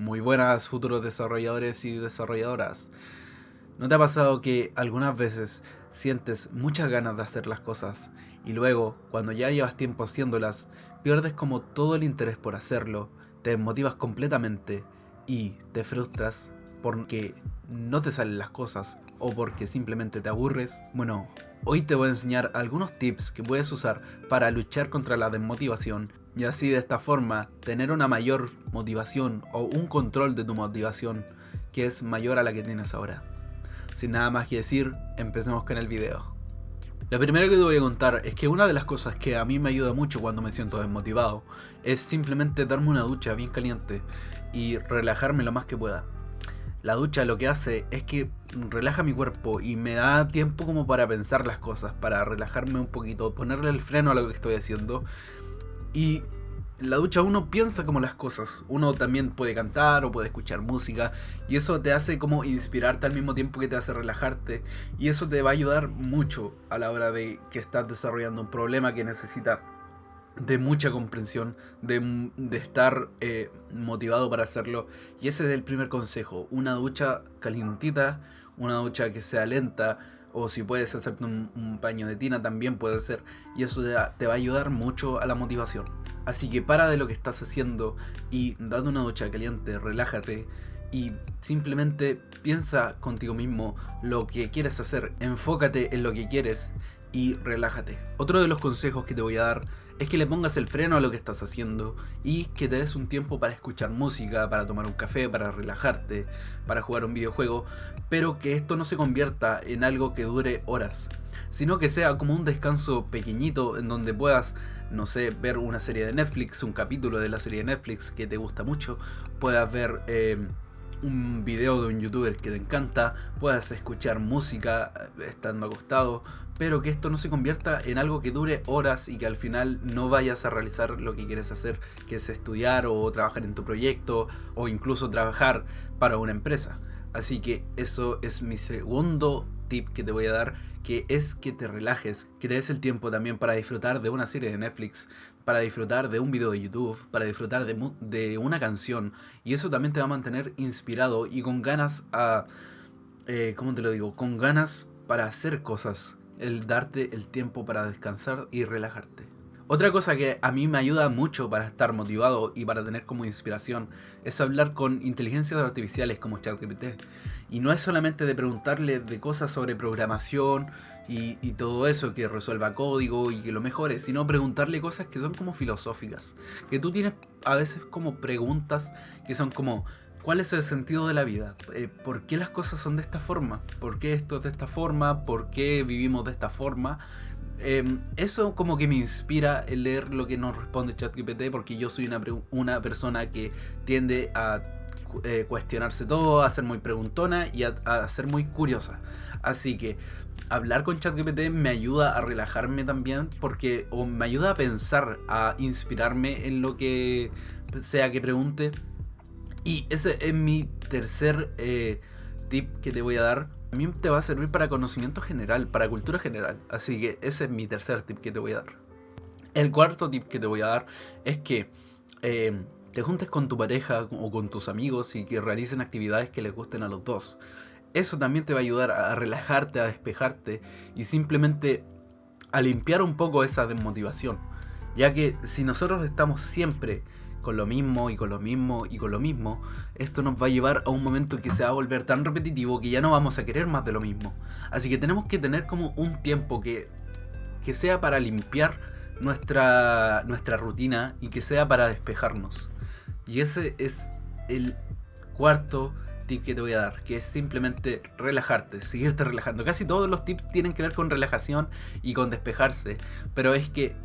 Muy buenas futuros desarrolladores y desarrolladoras. ¿No te ha pasado que algunas veces sientes muchas ganas de hacer las cosas y luego, cuando ya llevas tiempo haciéndolas, pierdes como todo el interés por hacerlo, te desmotivas completamente y te frustras porque no te salen las cosas o porque simplemente te aburres? Bueno, hoy te voy a enseñar algunos tips que puedes usar para luchar contra la desmotivación y así de esta forma tener una mayor motivación o un control de tu motivación que es mayor a la que tienes ahora. Sin nada más que decir, empecemos con el video. Lo primero que te voy a contar es que una de las cosas que a mí me ayuda mucho cuando me siento desmotivado es simplemente darme una ducha bien caliente y relajarme lo más que pueda. La ducha lo que hace es que relaja mi cuerpo y me da tiempo como para pensar las cosas, para relajarme un poquito, ponerle el freno a lo que estoy haciendo y la ducha uno piensa como las cosas. Uno también puede cantar o puede escuchar música. Y eso te hace como inspirarte al mismo tiempo que te hace relajarte. Y eso te va a ayudar mucho a la hora de que estás desarrollando un problema que necesita de mucha comprensión, de, estar eh, motivado para hacerlo. Y ese es el primer consejo. Una ducha calientita, una ducha que sea lenta o si puedes hacerte un, paño de tina también puede ser y eso te, va a ayudar mucho a la motivación. Así que para de lo que estás haciendo y date una ducha caliente, relájate y simplemente piensa contigo mismo lo que quieres hacer, enfócate en lo que quieres y relájate. Otro de los consejos que te voy a dar es que le pongas el freno a lo que estás haciendo y que te des un tiempo para escuchar música, para tomar un café, para relajarte, para jugar un videojuego, pero que esto no se convierta en algo que dure horas, sino que sea como un descanso pequeñito en donde puedas, no sé, ver una serie de Netflix, un capítulo de la serie de Netflix que te gusta mucho, puedas ver... Eh, un video de un youtuber que te encanta, puedas escuchar música eh, estando acostado, pero que esto no se convierta en algo que dure horas y que al final no vayas a realizar lo que quieres hacer, que es estudiar o trabajar en tu proyecto o incluso trabajar para una empresa. Así que eso es mi segundo tip que te voy a dar, que es que te relajes, que te des el tiempo también para disfrutar de una serie de Netflix, para disfrutar de un video de YouTube, para disfrutar de, de una canción. Y eso también te va a mantener inspirado y con ganas a... Eh, ¿Cómo te lo digo? Con ganas para hacer cosas. El darte el tiempo para descansar y relajarte. Otra cosa que a mí me ayuda mucho para estar motivado y para tener como inspiración es hablar con inteligencias artificiales como ChatGPT. Y no es solamente de preguntarle de cosas sobre programación y, todo eso, que resuelva código y que lo mejore, sino preguntarle cosas que son como filosóficas. Que tú tienes a veces como preguntas que son como, ¿Cuál es el sentido de la vida? Eh, ¿Por qué las cosas son de esta forma? ¿Por qué esto es de esta forma? ¿Por qué vivimos de esta forma? Em, eso como que me inspira el leer lo que nos responde ChatGPT porque yo soy una, persona que tiende a eh, cuestionarse todo, a ser muy preguntona y a, ser muy curiosa. Así que hablar con ChatGPT me ayuda a relajarme también porque o me ayuda a pensar, a inspirarme en lo que sea que pregunte. Y ese es mi tercer eh, tip que te voy a dar también te va a servir para conocimiento general, para cultura general. Así que ese es mi tercer tip que te voy a dar. El cuarto tip que te voy a dar es que eh, te juntes con tu pareja o con tus amigos y que realicen actividades que les gusten a los dos. Eso también te va a ayudar a relajarte, a despejarte y simplemente a limpiar un poco esa desmotivación. Ya que si nosotros estamos siempre con lo mismo y con lo mismo y con lo mismo, esto nos va a llevar a un momento que se va a volver tan repetitivo que ya no vamos a querer más de lo mismo. Así que tenemos que tener como un tiempo que, que sea para limpiar nuestra, nuestra rutina y que sea para despejarnos. Y ese es el cuarto tip que te voy a dar, que es simplemente relajarte, seguirte relajando. Casi todos los tips tienen que ver con relajación y con despejarse, pero es que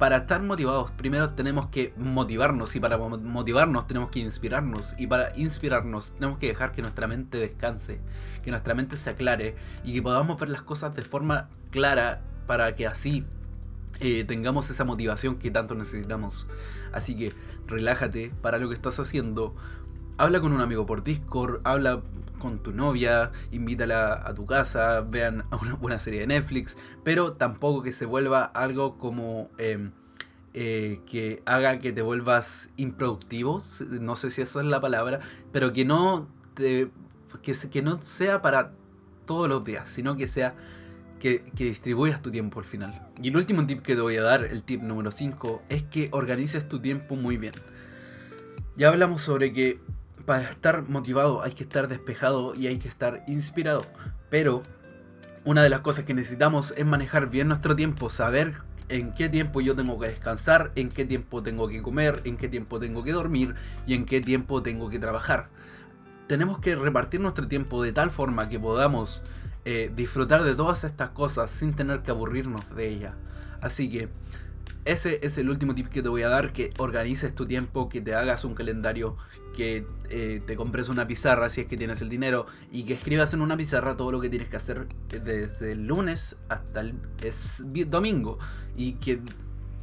para estar motivados, primero tenemos que motivarnos y para motivarnos tenemos que inspirarnos y para inspirarnos tenemos que dejar que nuestra mente descanse, que nuestra mente se aclare y que podamos ver las cosas de forma clara para que así eh, tengamos esa motivación que tanto necesitamos. Así que relájate para lo que estás haciendo, habla con un amigo por Discord, habla con tu novia, invítala a tu casa, vean una buena serie de Netflix, pero tampoco que se vuelva algo como em, eh, que haga que te vuelvas improductivo, no sé si esa es la palabra, pero que no, te, que, que no sea para todos los días, sino que sea que, que, distribuyas tu tiempo al final. Y el último tip que te voy a dar, el tip número 5, es que organices tu tiempo muy bien. Ya hablamos sobre que para estar motivado hay que estar despejado y hay que estar inspirado, pero una de las cosas que necesitamos es manejar bien nuestro tiempo, saber en qué tiempo yo tengo que descansar, en qué tiempo tengo que comer, en qué tiempo tengo que dormir y en qué tiempo tengo que trabajar. Tenemos que repartir nuestro tiempo de tal forma que podamos eh, disfrutar de todas estas cosas sin tener que aburrirnos de ellas. Así que ese es el último tip que te voy a dar, que organices tu tiempo, que te hagas un calendario, que eh, te compres una pizarra si es que tienes el dinero y que escribas en una pizarra todo lo que tienes que hacer desde el lunes hasta el domingo y que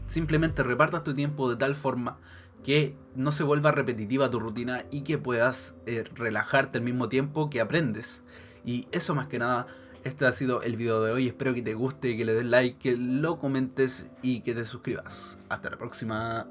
simplemente repartas tu tiempo de tal forma que no se vuelva repetitiva tu rutina y que puedas eh, relajarte al mismo tiempo que aprendes. Y eso más que nada este ha sido el video de hoy, espero que te guste, que le des like, que lo comentes y que te suscribas. Hasta la próxima.